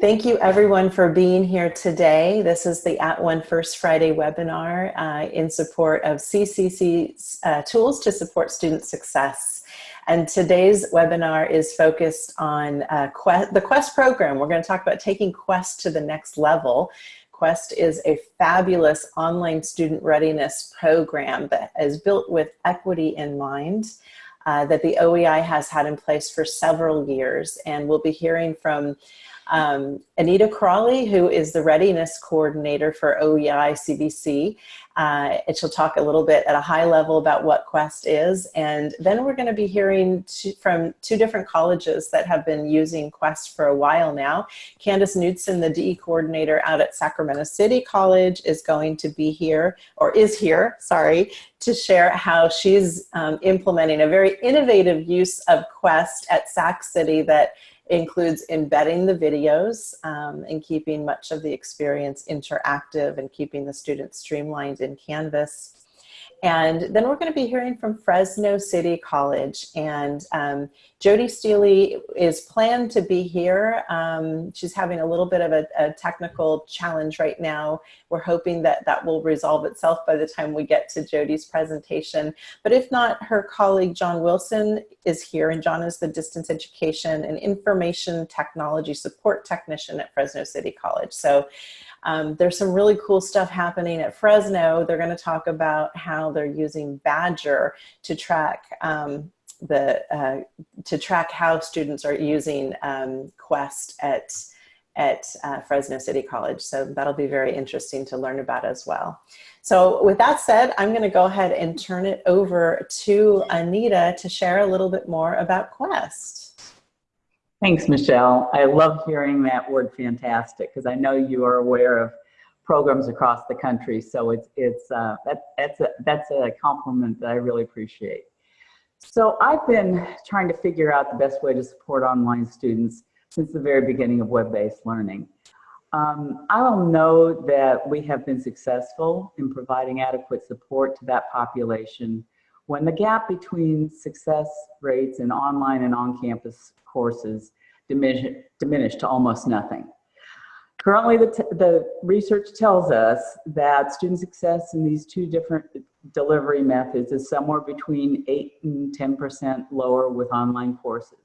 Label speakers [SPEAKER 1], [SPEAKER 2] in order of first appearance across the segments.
[SPEAKER 1] Thank you everyone for being here today. This is the @ONE First Friday webinar uh, in support of CCC's uh, tools to support student success. And today's webinar is focused on uh, Quest, the Quest program. We're going to talk about taking Quest to the next level. Quest is a fabulous online student readiness program that is built with equity in mind. Uh, that the OEI has had in place for several years and we'll be hearing from um, Anita Crawley, who is the readiness coordinator for OEI CVC, Uh, and she'll talk a little bit at a high level about what Quest is. And then we're gonna be hearing from two different colleges that have been using Quest for a while now. Candace Knudsen, the DE coordinator out at Sacramento City College is going to be here, or is here, sorry, to share how she's um, implementing a very innovative use of Quest at Sac City that includes embedding the videos um, and keeping much of the experience interactive and keeping the students streamlined in Canvas. And then we're going to be hearing from Fresno City College. And um, Jody Steely is planned to be here. Um, she's having a little bit of a, a, technical challenge right now. We're hoping that that will resolve itself by the time we get to Jody's presentation. But if not, her colleague John Wilson is here. And John is the distance education and information technology support technician at Fresno City College. So um, there's some really cool stuff happening at Fresno. They're going to talk about how they're using Badgr to track um, the uh, to track how students are using um, Quest at at uh, Fresno City College. So that'll be very interesting to learn about as well. So with that said, I'm going to go ahead and turn it over to Anita to share a little bit more about Quest.
[SPEAKER 2] Thanks, Michelle. I love hearing that word fantastic because I know you are aware of programs across the country. So it's, it's uh, that, that's, a, that's a compliment that I really appreciate. So I've been trying to figure out the best way to support online students since the very beginning of web-based learning. Um, I don't know that we have been successful in providing adequate support to that population when the gap between success rates in online and on-campus courses diminish, diminished to almost nothing. Currently, the, the research tells us that student success in these two different delivery methods is somewhere between 8 and 10% lower with online courses.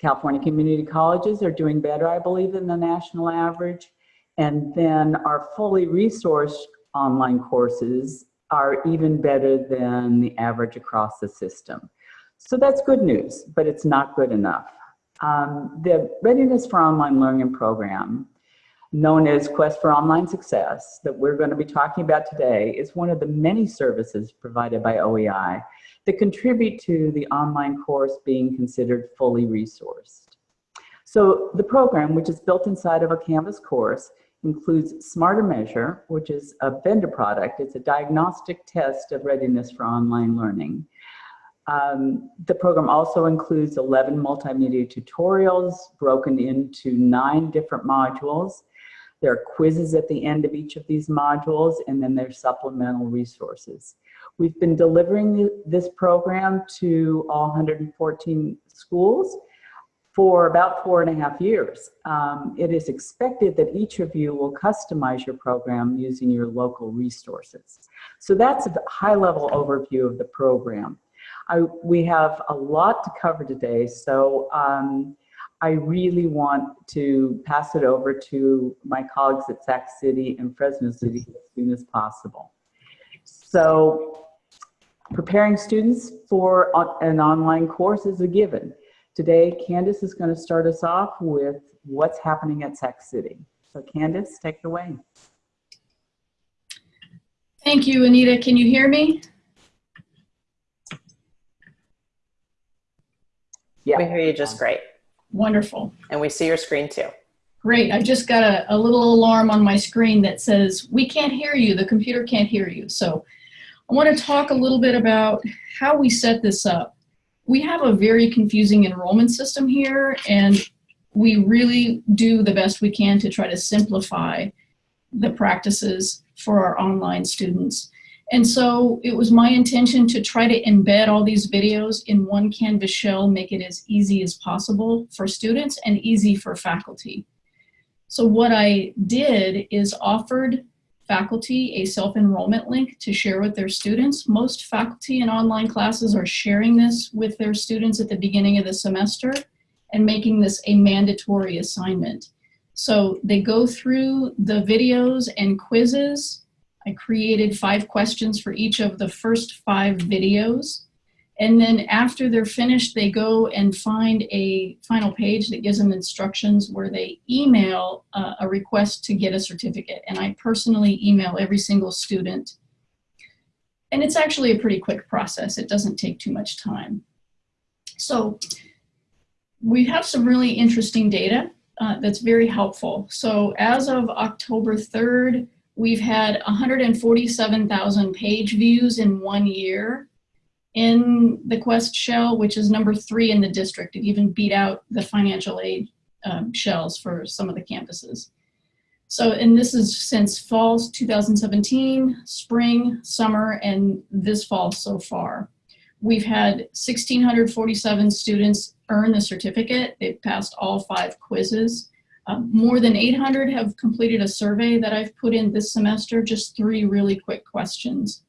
[SPEAKER 2] California community colleges are doing better, I believe, than the national average. And then our fully resourced online courses are even better than the average across the system. So that's good news, but it's not good enough. Um, the Readiness for Online Learning program, known as Quest for Online Success, that we're going to be talking about today, is one of the many services provided by OEI that contribute to the online course being considered fully resourced. So the program, which is built inside of a Canvas course, includes SmarterMeasure, which is a vendor product. It's a diagnostic test of readiness for online learning. Um, the program also includes 11 multimedia tutorials broken into nine different modules. There are quizzes at the end of each of these modules, and then there's supplemental resources. We've been delivering this program to all 114 schools, for about four and a half years. Um, it is expected that each of you will customize your program using your local resources. So that's a high level overview of the program. I, we have a lot to cover today, so um, I really want to pass it over to my colleagues at Sac City and Fresno City as soon as possible. So preparing students for an online course is a given. Today, Candace is going to start us off with what's happening at Sac City. So Candace, take it away.
[SPEAKER 3] Thank you, Anita. Can you hear me?
[SPEAKER 1] Yeah. We hear you just great.
[SPEAKER 3] Wonderful.
[SPEAKER 1] And we see your screen too.
[SPEAKER 3] Great. I just got a, a little alarm on my screen that says, we can't hear you. The computer can't hear you. So I want to talk a little bit about how we set this up we have a very confusing enrollment system here and we really do the best we can to try to simplify the practices for our online students. And so it was my intention to try to embed all these videos in one Canvas shell, make it as easy as possible for students and easy for faculty. So what I did is offered faculty a self-enrollment link to share with their students. Most faculty in online classes are sharing this with their students at the beginning of the semester and making this a mandatory assignment. So they go through the videos and quizzes. I created five questions for each of the first five videos. And then after they're finished, they go and find a final page that gives them instructions where they email uh, a request to get a certificate. And I personally email every single student. And it's actually a pretty quick process. It doesn't take too much time. So we have some really interesting data uh, that's very helpful. So as of October 3rd, we've had 147,000 page views in one year in the Quest shell, which is number three in the district. It even beat out the financial aid um, shells for some of the campuses. So, and this is since fall 2017, spring, summer, and this fall so far. We've had 1,647 students earn the certificate. They've passed all five quizzes. Um, more than 800 have completed a survey that I've put in this semester, just three really quick questions.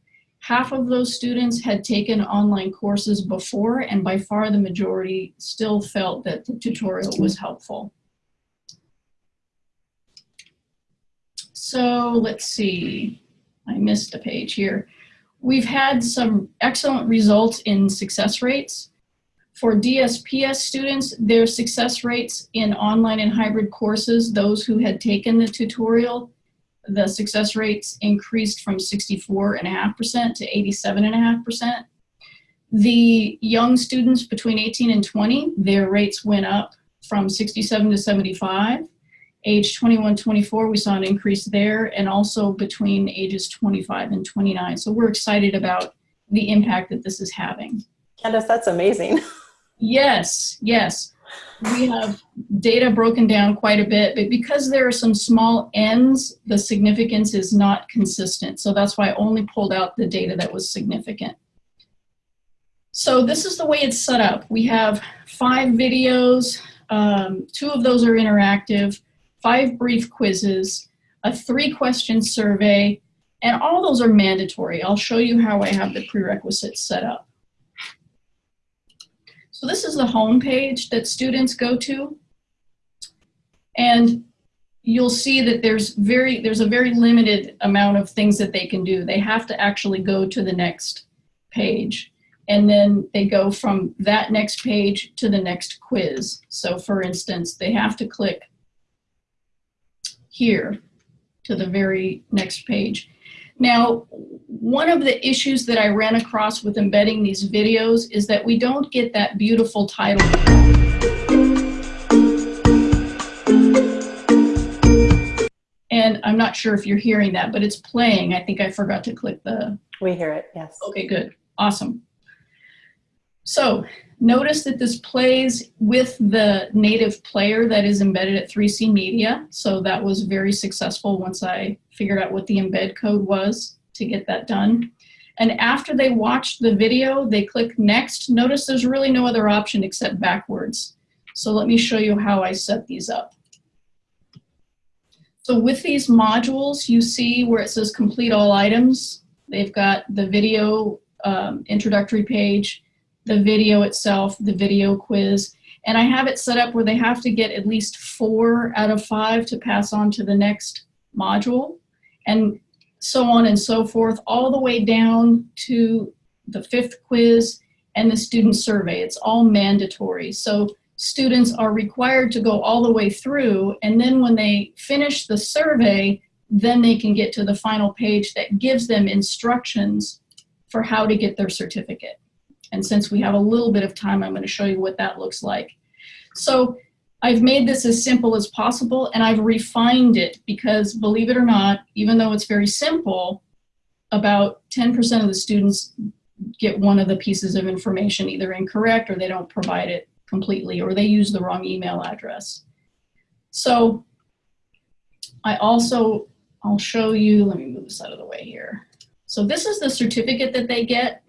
[SPEAKER 3] Half of those students had taken online courses before and by far the majority still felt that the tutorial was helpful. So let's see, I missed a page here. We've had some excellent results in success rates. For DSPS students, their success rates in online and hybrid courses, those who had taken the tutorial, the success rates increased from 64.5% to 87.5%. The young students between 18 and 20, their rates went up from 67 to 75. Age 21, 24, we saw an increase there, and also between ages 25 and 29. So we're excited about the impact that this is having.
[SPEAKER 1] Candace, that's amazing.
[SPEAKER 3] Yes, yes we have data broken down quite a bit, but because there are some small n's, the significance is not consistent. So that's why I only pulled out the data that was significant. So this is the way it's set up. We have five videos, um, two of those are interactive, five brief quizzes, a three question survey, and all those are mandatory. I'll show you how I have the prerequisites set up. So this is the home page that students go to. And you'll see that there's very there's a very limited amount of things that they can do. They have to actually go to the next page. And then they go from that next page to the next quiz. So for instance, they have to click here to the very next page. Now, one of the issues that I ran across with embedding these videos is that we don't get that beautiful title. And I'm not sure if you're hearing that, but it's playing. I think I forgot to click the...
[SPEAKER 1] We hear it, yes.
[SPEAKER 3] Okay, good. Awesome. So Notice that this plays with the native player that is embedded at 3C Media. So that was very successful once I figured out what the embed code was to get that done. And after they watch the video, they click next. Notice there's really no other option except backwards. So let me show you how I set these up. So with these modules, you see where it says complete all items. They've got the video um, introductory page, the video itself, the video quiz, and I have it set up where they have to get at least four out of five to pass on to the next module, and so on and so forth, all the way down to the fifth quiz and the student survey. It's all mandatory. So students are required to go all the way through, and then when they finish the survey, then they can get to the final page that gives them instructions for how to get their certificate. And since we have a little bit of time, I'm going to show you what that looks like. So I've made this as simple as possible and I've refined it because believe it or not, even though it's very simple, about 10% of the students get one of the pieces of information either incorrect or they don't provide it completely or they use the wrong email address. So I also, I'll show you, let me move this out of the way here. So this is the certificate that they get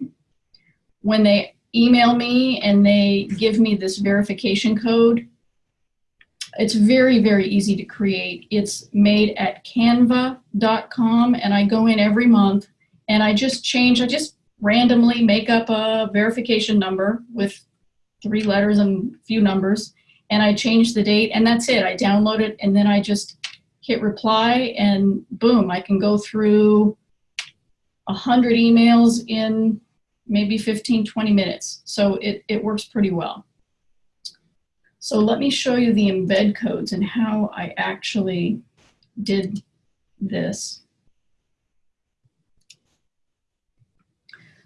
[SPEAKER 3] when they email me and they give me this verification code, It's very, very easy to create. It's made at canva.com and I go in every month and I just change, I just randomly make up a verification number with three letters and a few numbers and I change the date and that's it. I download it and then I just hit reply and boom, I can go through a hundred emails in maybe 15, 20 minutes. So it, it works pretty well. So let me show you the embed codes and how I actually did this.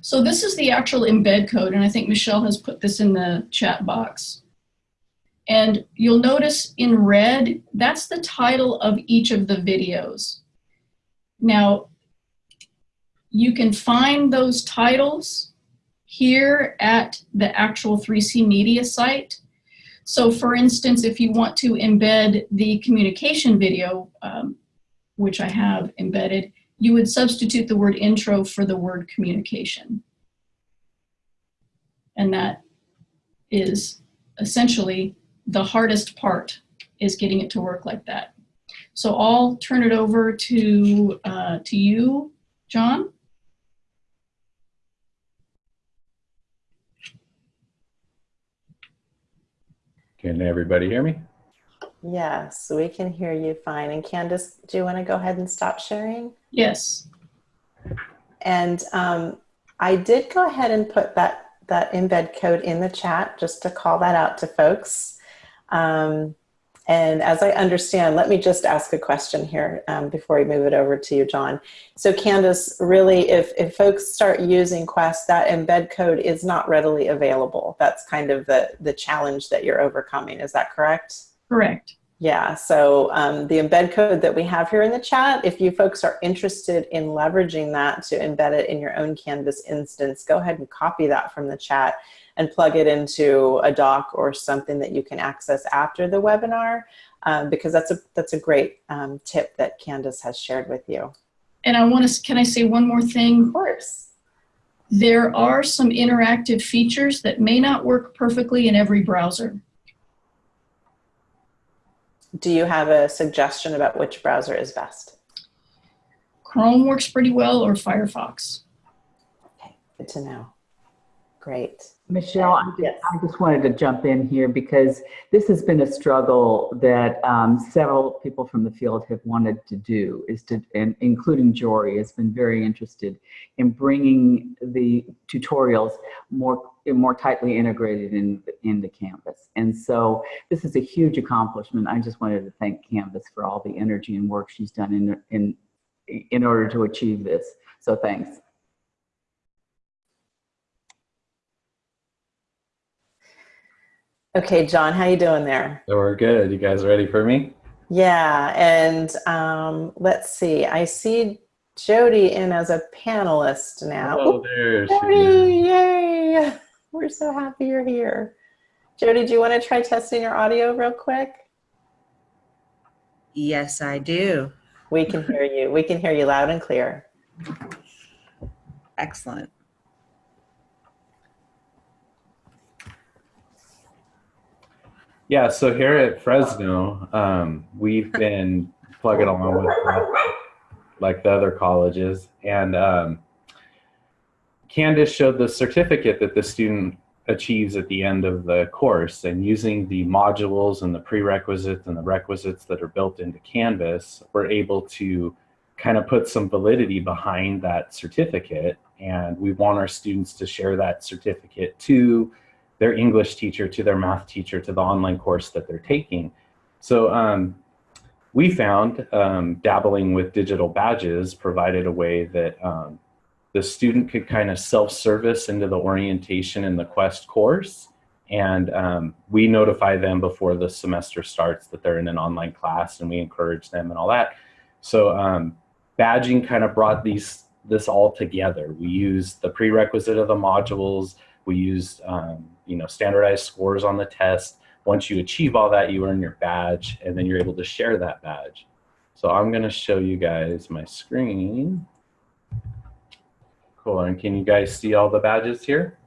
[SPEAKER 3] So this is the actual embed code, and I think Michelle has put this in the chat box. And you'll notice in red, that's the title of each of the videos. Now, you can find those titles here at the actual 3C Media site. So for instance, if you want to embed the communication video, um, which I have embedded, you would substitute the word intro for the word communication. And that is essentially the hardest part is getting it to work like that. So I'll turn it over to, uh, to you, John.
[SPEAKER 4] Can everybody hear me?
[SPEAKER 1] Yes, we can hear you fine. And Candace, do you want to go ahead and stop sharing?
[SPEAKER 3] Yes.
[SPEAKER 1] And um, I did go ahead and put that, that embed code in the chat just to call that out to folks. Um, and as I understand, let me just ask a question here um, before we move it over to you, John. So Candace, really, if, if folks start using Quest, that embed code is not readily available. That's kind of the, the challenge that you're overcoming. Is that correct?
[SPEAKER 3] Correct.
[SPEAKER 1] Yeah, so um, the embed code that we have here in the chat, if you folks are interested in leveraging that to embed it in your own Canvas instance, go ahead and copy that from the chat and plug it into a doc or something that you can access after the webinar um, because that's a, that's a great um, tip that Candace has shared with you.
[SPEAKER 3] And I want to, can I say one more thing?
[SPEAKER 1] Of course.
[SPEAKER 3] There are some interactive features that may not work perfectly in every browser.
[SPEAKER 1] Do you have a suggestion about which browser is best?
[SPEAKER 3] Chrome works pretty well or Firefox.
[SPEAKER 1] Okay, good to know. Great.
[SPEAKER 2] Michelle, I just,
[SPEAKER 1] Yes.
[SPEAKER 2] I just wanted to jump in here because this has been a struggle that um, several people from the field have wanted to do, is to, and including Jody has been very interested in bringing the tutorials more more tightly integrated in into Canvas. And so this is a huge accomplishment. I just wanted to thank Candace for all the energy and work she's done in in in order to achieve this. So thanks.
[SPEAKER 1] Okay, John, how you doing there?
[SPEAKER 4] So we're good. You guys ready for me?
[SPEAKER 1] Yeah, and um, let's see. I see Jody in as a panelist now.
[SPEAKER 4] Oh, there she is.
[SPEAKER 1] Yay! We're so happy you're here. Jody, do you want to try testing your audio real quick?
[SPEAKER 5] Yes, I do.
[SPEAKER 1] We can hear you. We can hear you loud and clear.
[SPEAKER 5] Excellent.
[SPEAKER 4] Yeah, so here at Fresno, um, we've been plugging along with like the other colleges. And um, Candace showed the certificate that the student achieves at the end of the course. And using the modules and the prerequisites and the requisites that are built into Canvas, we're able to kind of put some validity behind that certificate. And we want our students to share that certificate to their English teacher, to their math teacher, to the online course that they're taking. So um, we found um, dabbling with digital badges provided a way that um, the student could kind of self-service into the orientation in the Quest course. And um, we notify them before the semester starts that they're in an online class and we encourage them and all that. So um, badging kind of brought these this all together. We used the prerequisite of the modules, we used um, you know standardized scores on the test. Once you achieve all that, you earn your badge, and then you're able to share that badge. So I'm going to show you guys my screen. Cool. And can you guys see all the badges here?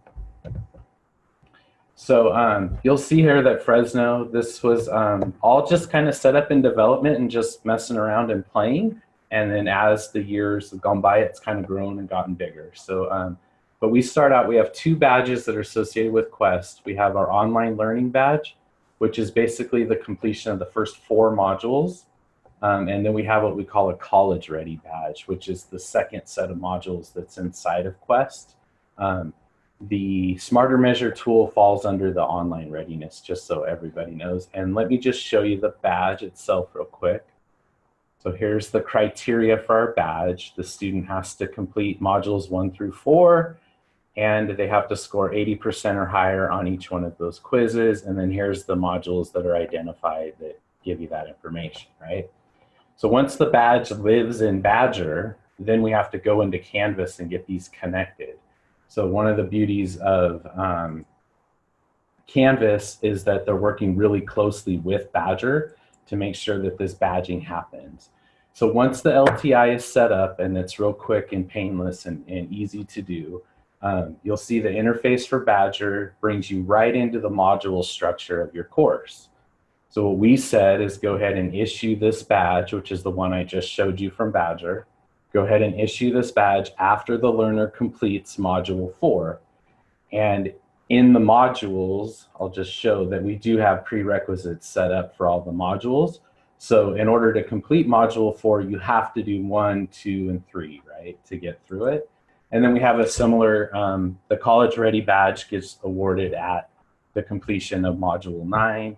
[SPEAKER 4] So um, you'll see here that Fresno, this was um, all just kind of set up in development and just messing around and playing. And then as the years have gone by, it's kind of grown and gotten bigger. So, um, but we start out, we have two badges that are associated with Quest. We have our online learning badge, which is basically the completion of the first four modules. Um, and then we have what we call a college ready badge, which is the second set of modules that's inside of Quest. Um, the SmarterMeasure tool falls under the online readiness, just so everybody knows. And let me just show you the badge itself real quick. So here's the criteria for our badge. The student has to complete modules one through four, and they have to score 80% or higher on each one of those quizzes. And then here's the modules that are identified that give you that information, right? So once the badge lives in Badgr, then we have to go into Canvas and get these connected. So one of the beauties of um, Canvas is that they're working really closely with Badgr to make sure that this badging happens. So once the LTI is set up and it's real quick and painless and, and easy to do, um, you'll see the interface for Badgr brings you right into the module structure of your course. So what we said is go ahead and issue this badge, which is the one I just showed you from Badgr. Go ahead and issue this badge after the learner completes module four. And in the modules, I'll just show that we do have prerequisites set up for all the modules. So in order to complete module four, you have to do one, two, and three, right, to get through it. And then we have a similar, um, the college ready badge gets awarded at the completion of module nine.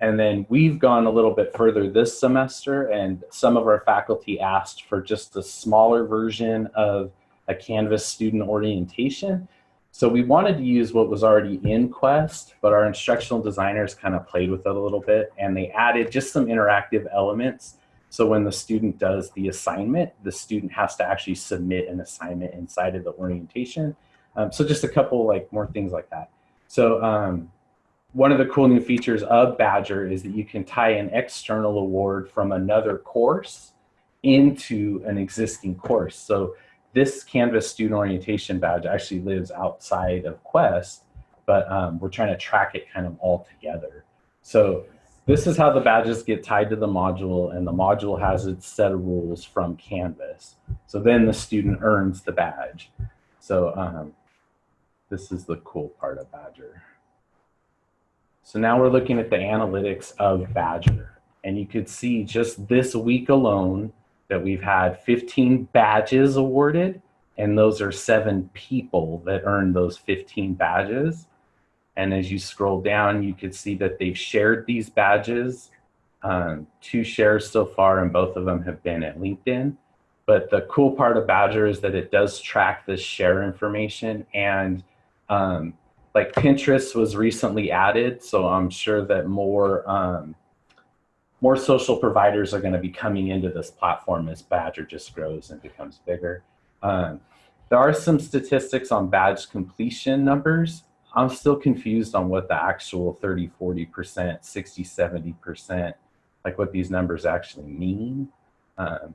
[SPEAKER 4] And then we've gone a little bit further this semester and some of our faculty asked for just a smaller version of a Canvas student orientation. So we wanted to use what was already in Quest, but our instructional designers kind of played with it a little bit and they added just some interactive elements. So when the student does the assignment, the student has to actually submit an assignment inside of the orientation. Um, so just a couple like more things like that. So um, one of the cool new features of Badgr is that you can tie an external award from another course into an existing course. So this Canvas student orientation badge actually lives outside of Quest, but um, we're trying to track it kind of all together. So this is how the badges get tied to the module and the module has its set of rules from Canvas. So then the student earns the badge. So um, this is the cool part of Badgr. So now we're looking at the analytics of Badgr. And you could see just this week alone that we've had 15 badges awarded. And those are seven people that earned those 15 badges. And as you scroll down, you could see that they've shared these badges. Um, two shares so far, and both of them have been at LinkedIn. But the cool part of Badgr is that it does track this share information and um, like Pinterest was recently added, so I'm sure that more um, more social providers are going to be coming into this platform as Badgr just grows and becomes bigger. Um, there are some statistics on badge completion numbers. I'm still confused on what the actual 30, 40%, 60, 70%, like what these numbers actually mean. Um,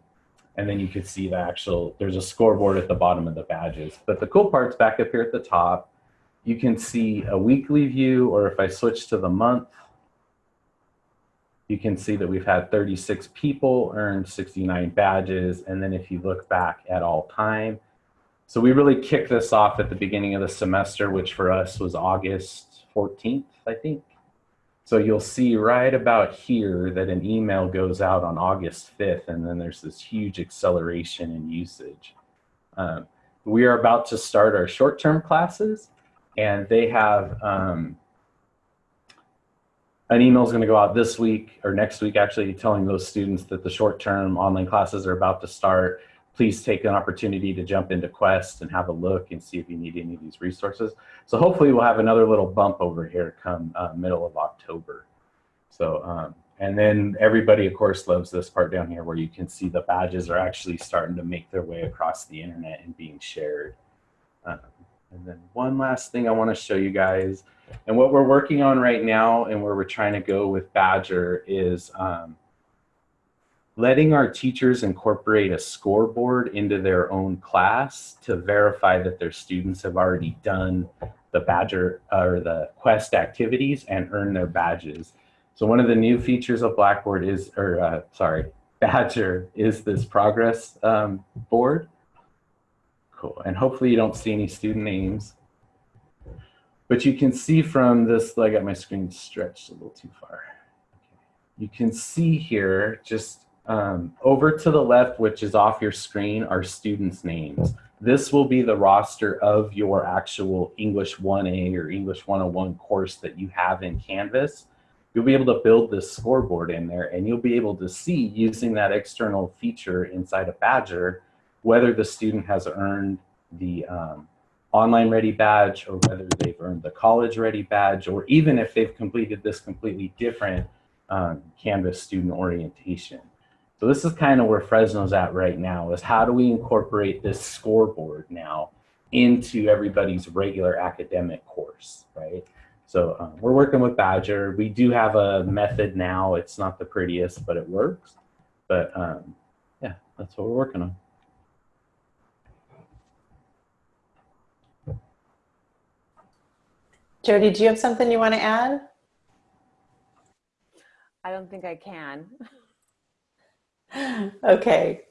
[SPEAKER 4] and then you could see the actual, there's a scoreboard at the bottom of the badges. But the cool part's back up here at the top you can see a weekly view, or if I switch to the month, you can see that we've had 36 people earn 69 badges. And then if you look back at all time, so we really kicked this off at the beginning of the semester, which for us was August 14th, I think. So you'll see right about here that an email goes out on August 5th, and then there's this huge acceleration in usage. Um, we are about to start our short-term classes and they have um, an email is going to go out this week or next week actually telling those students that the short-term online classes are about to start please take an opportunity to jump into quest and have a look and see if you need any of these resources. So hopefully we'll have another little bump over here come uh, middle of october. So um, and then everybody of course loves this part down here where you can see the badges are actually starting to make their way across the internet and being shared. Um, and then one last thing I want to show you guys, and what we're working on right now and where we're trying to go with Badgr is um, letting our teachers incorporate a scoreboard into their own class to verify that their students have already done the Badgr or the Quest activities and earn their badges. So one of the new features of Blackboard is, or uh, sorry, Badgr is this progress um, board. Cool, and hopefully you don't see any student names. But you can see from this, I got my screen stretched a little too far. You can see here, just um, over to the left, which is off your screen, are students' names. This will be the roster of your actual English 1A or English 101 course that you have in Canvas. You'll be able to build this scoreboard in there and you'll be able to see using that external feature inside of Badgr whether the student has earned the um, online ready badge or whether they've earned the college ready badge or even if they've completed this completely different um, Canvas student orientation. So this is kind of where Fresno's at right now is how do we incorporate this scoreboard now into everybody's regular academic course, right? So um, we're working with Badgr. We do have a method now. It's not the prettiest, but it works. But um, yeah, that's what we're working on.
[SPEAKER 1] Jody, do you have something you want to add?
[SPEAKER 5] I don't think I can.
[SPEAKER 1] Okay.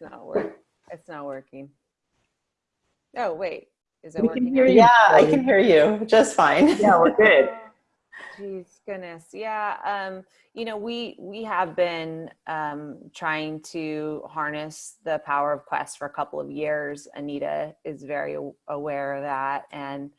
[SPEAKER 5] It's not work. It's not working. Oh wait, is it
[SPEAKER 2] We
[SPEAKER 5] working?
[SPEAKER 2] can hear
[SPEAKER 5] now?
[SPEAKER 2] you.
[SPEAKER 1] Yeah, I can hear you just fine.
[SPEAKER 2] Yeah, we're good.
[SPEAKER 5] Jeez, goodness, yeah. Um, you know, we we have been um, trying to harness the power of Quest for a couple of years. Anita is very aware of that, and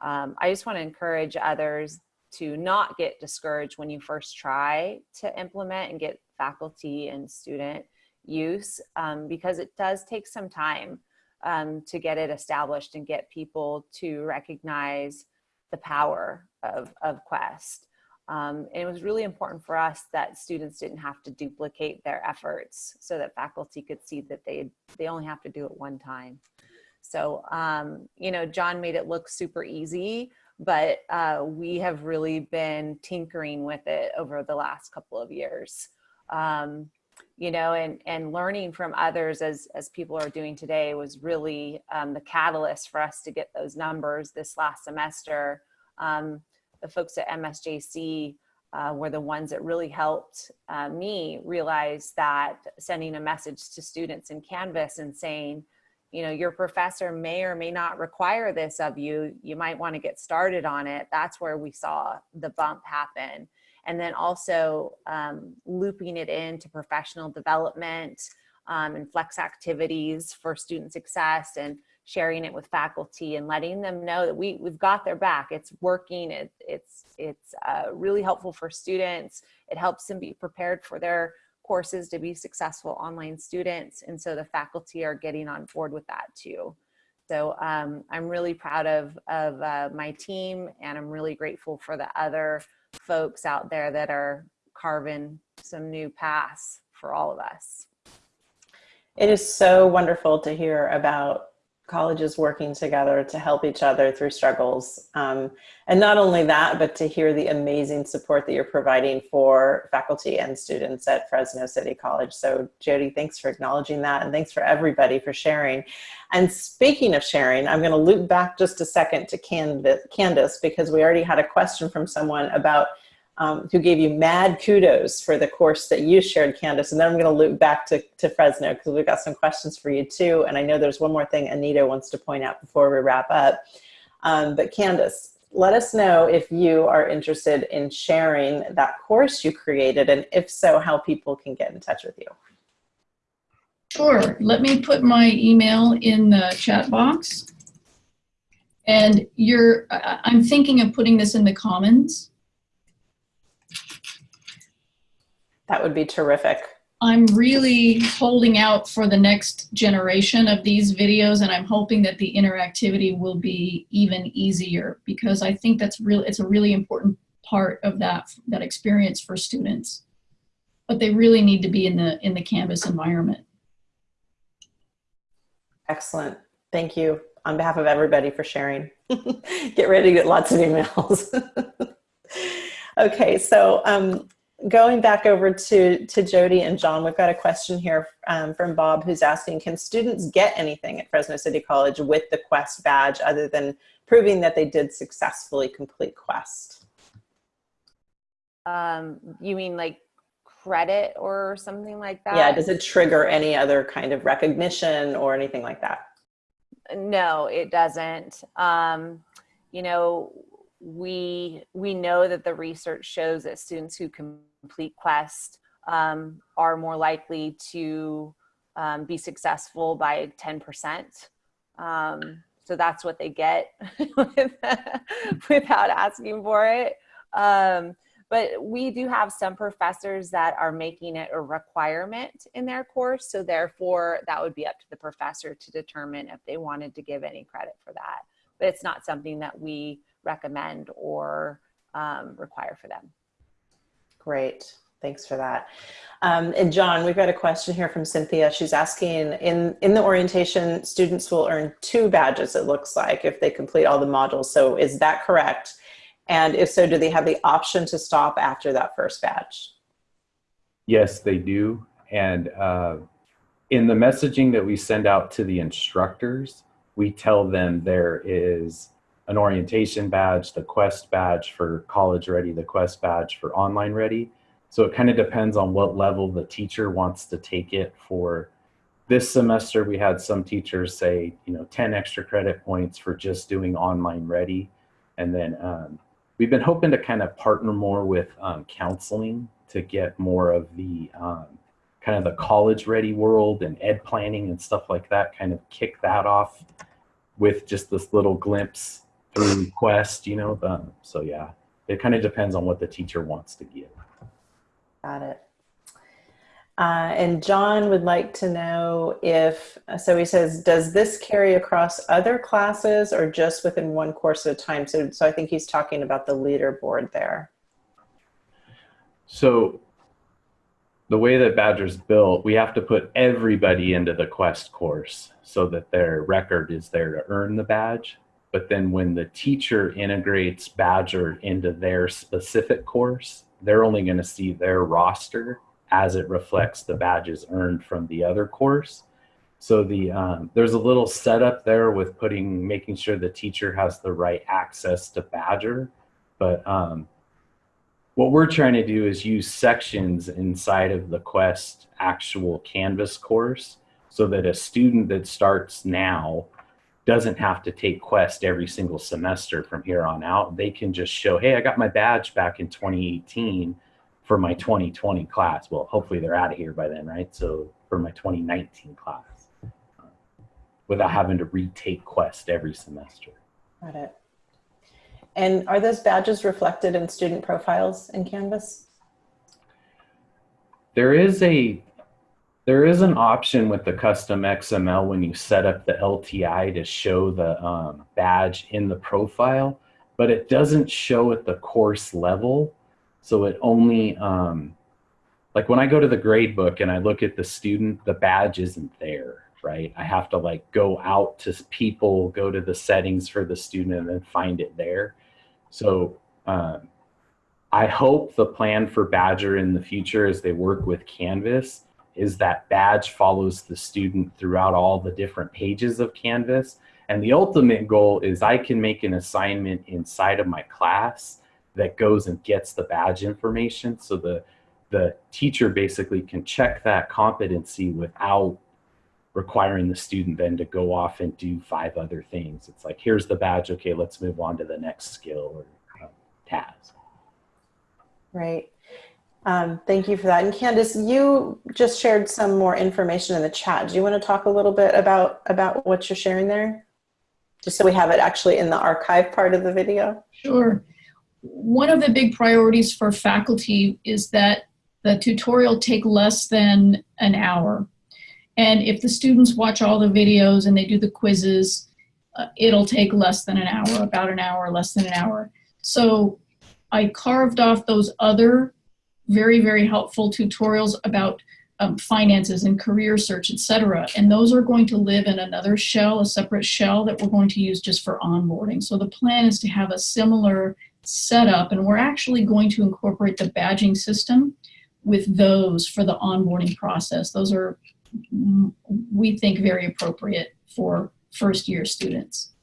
[SPEAKER 5] um, I just want to encourage others to not get discouraged when you first try to implement and get faculty and student use, um, because it does take some time um, to get it established and get people to recognize the power of, of Quest. Um, and it was really important for us that students didn't have to duplicate their efforts so that faculty could see that they, they only have to do it one time. So, um, you know, John made it look super easy, but uh, we have really been tinkering with it over the last couple of years. Um, you know, and, and learning from others as, as people are doing today was really um, the catalyst for us to get those numbers this last semester. Um, the folks at MSJC uh, were the ones that really helped uh, me realize that sending a message to students in Canvas and saying, you know, your professor may or may not require this of you. You might want to get started on it. That's where we saw the bump happen. And then also um, looping it into professional development um, and flex activities for student success and sharing it with faculty and letting them know that we, we've got their back. It's working. It, it's it's uh, really helpful for students. It helps them be prepared for their courses to be successful online students. And so the faculty are getting on board with that too. So um, I'm really proud of, of uh, my team and I'm really grateful for the other folks out there that are carving some new paths for all of us.
[SPEAKER 1] It is so wonderful to hear about colleges working together to help each other through struggles. Um, and not only that, but to hear the amazing support that you're providing for faculty and students at Fresno City College. So Jody, thanks for acknowledging that and thanks for everybody for sharing. And speaking of sharing, I'm gonna loop back just a second to Candace because we already had a question from someone about um, who gave you mad kudos for the course that you shared, Candace. And then I'm going to loop back to, to Fresno because we've got some questions for you too. And I know there's one more thing Anita wants to point out before we wrap up. Um, but Candace, let us know if you are interested in sharing that course you created and if so, how people can get in touch with you.
[SPEAKER 3] Sure. Let me put my email in the chat box. And you're, I'm thinking of putting this in the Commons.
[SPEAKER 1] That would be terrific.
[SPEAKER 3] I'm really holding out for the next generation of these videos and I'm hoping that the interactivity will be even easier because I think that's really, it's a really important part of that, that experience for students. But they really need to be in the, in the Canvas environment.
[SPEAKER 1] Excellent. Thank you on behalf of everybody for sharing. get ready to get lots of emails. okay, so um, going back over to, to Jody and John, we've got a question here um, from Bob who's asking, can students get anything at Fresno City College with the Quest badge other than proving that they did successfully complete Quest?
[SPEAKER 5] Um, you mean like credit or something like that?
[SPEAKER 1] Yeah, does it trigger any other kind of recognition or anything like that?
[SPEAKER 5] No, it doesn't. Um, you know, we we know that the research shows that students who complete Quest um, are more likely to um, be successful by 10%. Um, so that's what they get without asking for it. Um, but we do have some professors that are making it a requirement in their course. So therefore that would be up to the professor to determine if they wanted to give any credit for that. But it's not something that we recommend or um, require for them.
[SPEAKER 1] Great. Thanks for that. Um, and John, we've got a question here from Cynthia. She's asking, in, in the orientation, students will earn two badges, it looks like, if they complete all the modules. So is that correct? And if so, do they have the option to stop after that first badge?
[SPEAKER 4] Yes, they do. And uh, in the messaging that we send out to the instructors, we tell them there is an orientation badge, the Quest badge for college ready, the Quest badge for online ready. So it kind of depends on what level the teacher wants to take it for. This semester, we had some teachers say, you know, 10 extra credit points for just doing online ready. And then um, we've been hoping to kind of partner more with um, counseling to get more of the um, kind of the college ready world and ed planning and stuff like that, kind of kick that off with just this little glimpse through Quest, you know. So yeah, it kind of depends on what the teacher wants to give.
[SPEAKER 1] Got it. Uh, and John would like to know if, so he says, does this carry across other classes or just within one course at a time? So, so I think he's talking about the leaderboard there.
[SPEAKER 4] So the way that Badgr's built, we have to put everybody into the Quest course so that their record is there to earn the badge. But then when the teacher integrates Badgr into their specific course, they're only going to see their roster as it reflects the badges earned from the other course. So the um, there's a little setup there with putting making sure the teacher has the right access to Badgr, but um, what we're trying to do is use sections inside of the Quest actual Canvas course so that a student that starts now doesn't have to take Quest every single semester from here on out. They can just show, hey, I got my badge back in 2018 for my 2020 class. Well, hopefully they're out of here by then, right? So for my 2019 class, uh, without having to retake Quest every semester.
[SPEAKER 1] Got it. And are those badges reflected in student profiles in Canvas?
[SPEAKER 4] There is a there is an option with the custom XML when you set up the LTI to show the um, badge in the profile, but it doesn't show at the course level. So it only, um, like when I go to the grade book and I look at the student, the badge isn't there, right? I have to like go out to people, go to the settings for the student and then find it there. So um, I hope the plan for Badgr in the future as they work with Canvas is that badge follows the student throughout all the different pages of Canvas. And the ultimate goal is I can make an assignment inside of my class that goes and gets the badge information. So the, the teacher basically can check that competency without requiring the student then to go off and do five other things. It's like, here's the badge. Okay, let's move on to the next skill or uh, task.
[SPEAKER 1] Right. Um, thank you for that. And Candace, you just shared some more information in the chat. Do you want to talk a little bit about, about what you're sharing there? Just so we have it actually in the archive part of the video.
[SPEAKER 3] Sure. One of the big priorities for faculty is that the tutorial take less than an hour. And if the students watch all the videos and they do the quizzes, uh, it'll take less than an hour, about an hour, less than an hour. So I carved off those other very, very helpful tutorials about um, finances and career search, etc. And those are going to live in another shell, a separate shell that we're going to use just for onboarding. So the plan is to have a similar setup and we're actually going to incorporate the badging system with those for the onboarding process. Those are, mm, we think, very appropriate for first year students.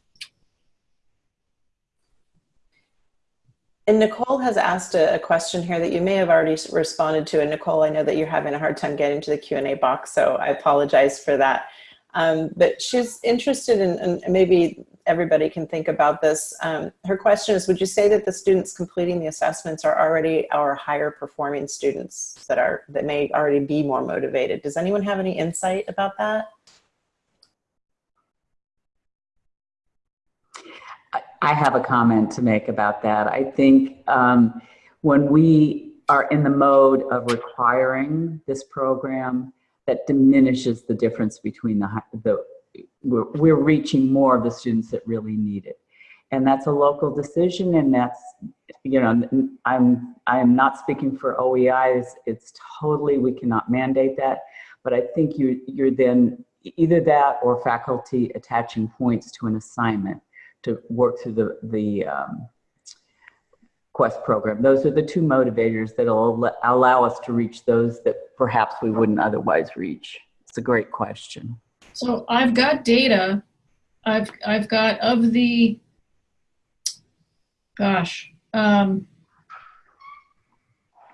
[SPEAKER 1] And Nicole has asked a, a question here that you may have already responded to. And Nicole, I know that you're having a hard time getting to the Q&A box, so I apologize for that. Um, but she's interested in, and maybe everybody can think about this. Um, her question is, would you say that the students completing the assessments are already our higher performing students that are, that may already be more motivated? Does anyone have any insight about that?
[SPEAKER 2] I- have a comment to make about that. I think um, when we are in the mode of requiring this program, that diminishes the difference between the, the we're, we're reaching more of the students that really need it. And that's a local decision and that's, you know, I'm, I'm not speaking for OEI, it's, it's totally, we cannot mandate that. But I think you, you're then either that or faculty attaching points to an assignment to work through the, the um, Quest program. Those are the two motivators that'll allow us to reach those that perhaps we wouldn't otherwise reach. It's a great question.
[SPEAKER 3] So I've got data. I've I've got of the gosh, um,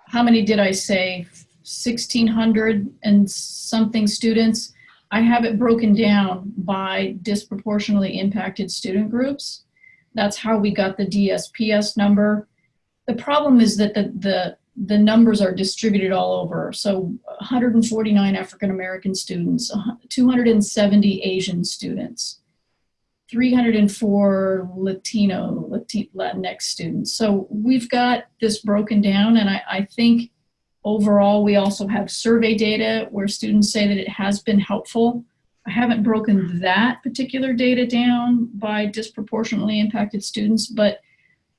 [SPEAKER 3] how many did I say? 1600 and something students. I have it broken down by disproportionately impacted student groups. That's how we got the DSPS number. The problem is that the the the numbers are distributed all over. So 149 African American students, 270 Asian students, 304 Latino, Latinx students. So we've got this broken down, and I, I think overall we also have survey data where students say that it has been helpful. I haven't broken that particular data down by disproportionately impacted students, but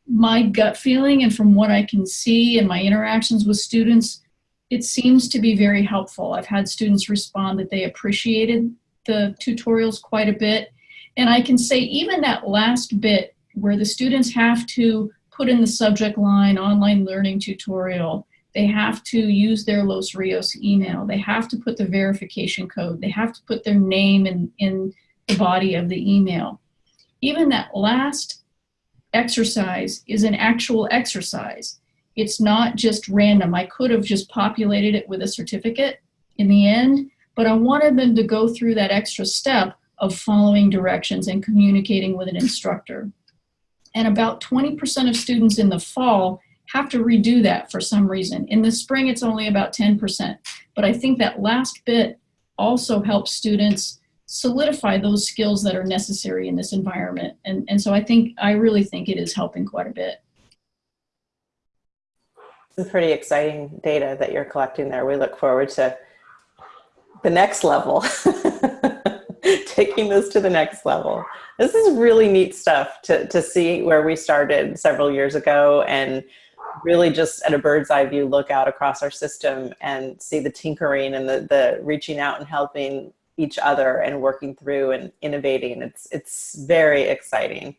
[SPEAKER 3] my gut feeling and from what I can see in my interactions with students, it seems to be very helpful. I've had students respond that they appreciated the tutorials quite a bit. And I can say even that last bit where the students have to put in the subject line online learning tutorial, they have to use their Los Rios email, they have to put the verification code, they have to put their name in, in the body of the email. Even that last exercise is an actual exercise. It's not just random. I could have just populated it with a certificate in the end, but I wanted them to go through that extra step of following directions and communicating with an instructor. And about 20% of students in the fall have to redo that for some reason. In the spring, it's only about 10%. But I think that last bit also helps students solidify those skills that are necessary in this environment. And, and so I think, I really think it is helping quite a bit.
[SPEAKER 1] Some pretty exciting data that you're collecting there. We look forward to the next level, taking this to the next level. This is really neat stuff to, to see where we started several years ago and really just at a bird's eye view look out across our system and see the tinkering and the, the reaching out and helping each other and working through and innovating. It's, it's very exciting.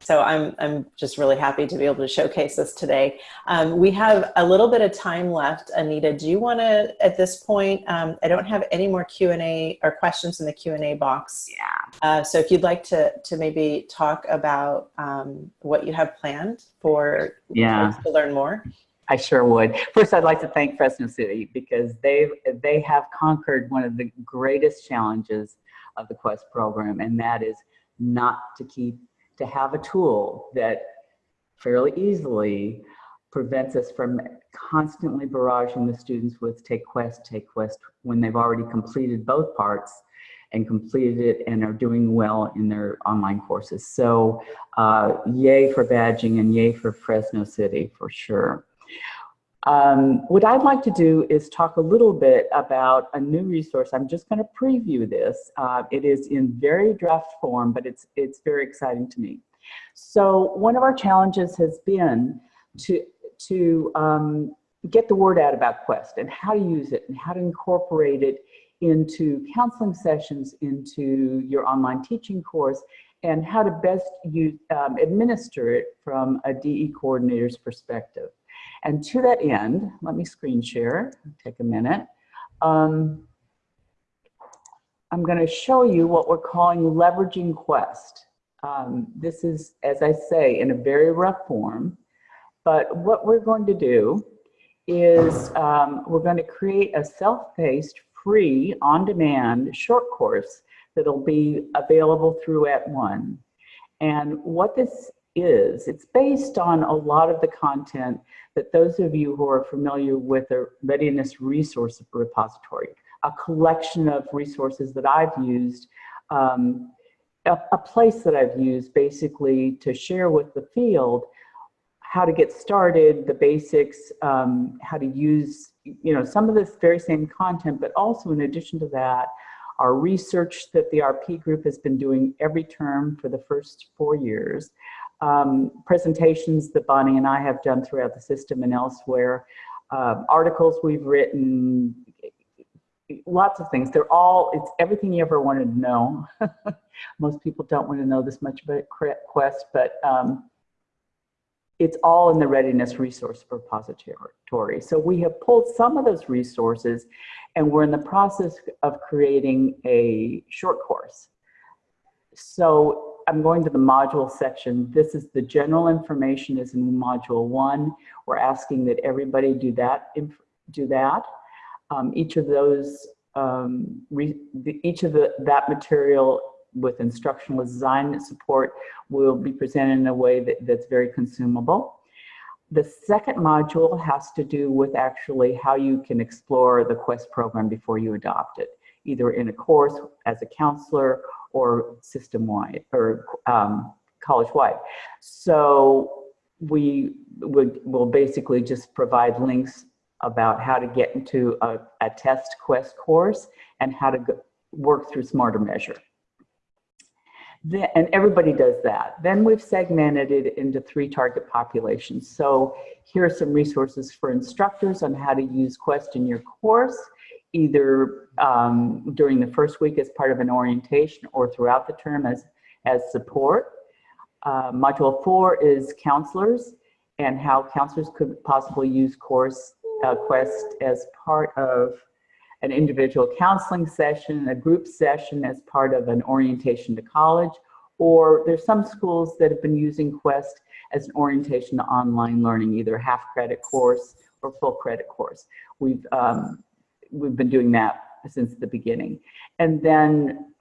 [SPEAKER 1] So I'm, I'm just really happy to be able to showcase this today. Um, we have a little bit of time left. Anita, do you want to, at this point, um, I don't have any more Q&A or questions in the Q&A box.
[SPEAKER 2] Yeah.
[SPEAKER 1] Uh, so if you'd like to, to maybe talk about um, what you have planned for
[SPEAKER 2] Yeah.
[SPEAKER 1] to learn more.
[SPEAKER 2] I sure would. First, I'd like to thank Fresno City because they they have conquered one of the greatest challenges of the Quest program, and that is not to keep to have a tool that fairly easily prevents us from constantly barraging the students with take Quest, take Quest when they've already completed both parts and completed it and are doing well in their online courses. So uh, yay for badging and yay for Fresno City for sure. Um, what I'd like to do is talk a little bit about a new resource. I'm just going to preview this. Uh, it is in very draft form, but it's it's very exciting to me. So one of our challenges has been to to um, get the word out about Quest and how to use it and how to incorporate it into counseling sessions, into your online teaching course, and how to best use, um, administer it from a DE coordinator's perspective. And to that end, let me screen share, take a minute. Um, I'm going to show you what we're calling leveraging Quest. Um, this is, as I say, in a very rough form, but what we're going to do is um, we're going to create a self-paced, free, on-demand short course that'll be available through @ONE. And what this is, it's based on a lot of the content that those of you who are familiar with the Readiness Resource Repository, a collection of resources that I've used, um, a, a place that I've used basically to share with the field how to get started, the basics, um, how to use, you know, some of this very same content, but also in addition to that, our research that the RP group has been doing every term for the first four years, um, presentations that Bonnie and I have done throughout the system and elsewhere, uh, articles we've written, lots of things. They're all, it's everything you ever wanted to know. Most people don't want to know this much about Quest, but um, it's all in the readiness resource repository. So we have pulled some of those resources and we're in the process of creating a short course. So I'm going to the module section. This is the general information is in module one. We're asking that everybody do that. Do that. Um, each of those, um, each of the, that material with instructional design support will be presented in a way that, that's very consumable. The second module has to do with actually how you can explore the QUEST program before you adopt it, either in a course as a counselor or system-wide or um, college-wide. So we would will basically just provide links about how to get into a, a test quest course and how to go, work through SmarterMeasure. Then, and everybody does that. Then we've segmented it into three target populations. So here are some resources for instructors on how to use Quest in your course, either um, during the first week as part of an orientation or throughout the term as, as support. Uh, module four is counselors and how counselors could possibly use course uh, Quest as part of an individual counseling session, a group session as part of an orientation to college, or there's some schools that have been using Quest as an orientation to online learning, either half credit course or full credit course. We've, um, we've been doing that since the beginning. And then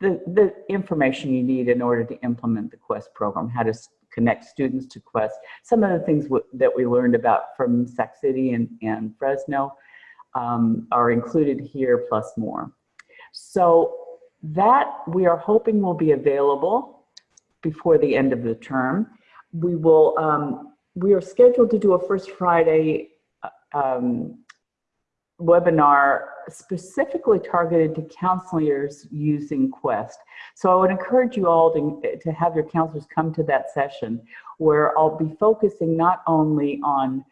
[SPEAKER 2] the, the information you need in order to implement the Quest program, how to connect students to Quest, some of the things that we learned about from Sac City and, and Fresno, um, are included here plus more. So that we are hoping will be available before the end of the term. We will, um, we are scheduled to do a first Friday uh, um, webinar specifically targeted to counselors using Quest. So I would encourage you all to, to have your counselors come to that session where I'll be focusing not only on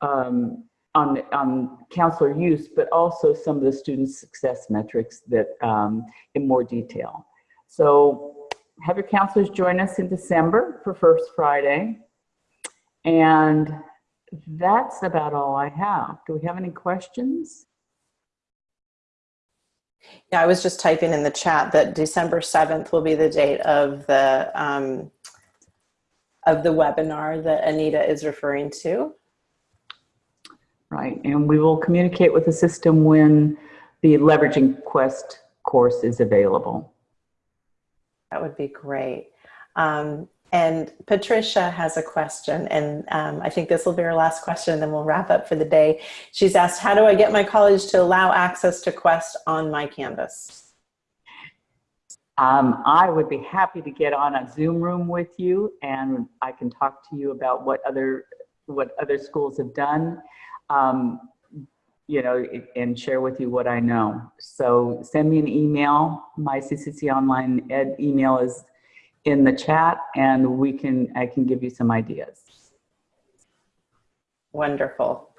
[SPEAKER 2] um, on, on counselor use, but also some of the student success metrics that um, in more detail. So have your counselors join us in December for First Friday. And that's about all I have. Do we have any questions?
[SPEAKER 1] Yeah, I was just typing in the chat that December 7th will be the date of the um, of the webinar that Anita is referring to.
[SPEAKER 2] Right, and we will communicate with the system when the Leveraging Quest course is available.
[SPEAKER 1] That would be great. Um, and Patricia has a question, and um, I think this will be our last question, and then we'll wrap up for the day. She's asked, how do I get my college to allow access to Quest on my Canvas?
[SPEAKER 2] Um, I would be happy to get on a Zoom room with you, and I can talk to you about what other what other schools have done um, you know, and share with you what I know. So send me an email. My CCC Online Ed email is in the chat and we can, I can give you some ideas.
[SPEAKER 1] Wonderful.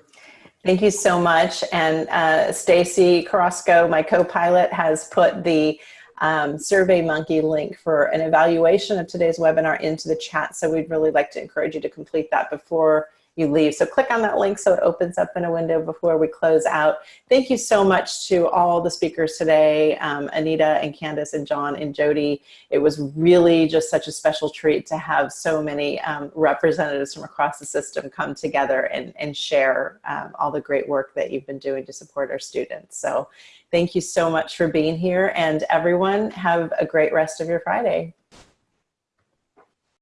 [SPEAKER 1] Thank you so much. And uh, Stacy Carrasco, my co-pilot, has put the um, SurveyMonkey link for an evaluation of today's webinar into the chat. So we'd really like to encourage you to complete that before you leave. So click on that link so it opens up in a window before we close out. Thank you so much to all the speakers today, um, Anita and Candace and John and Jody. It was really just such a special treat to have so many um, representatives from across the system come together and, and share um, all the great work that you've been doing to support our students. So thank you so much for being here and everyone have a great rest of your Friday.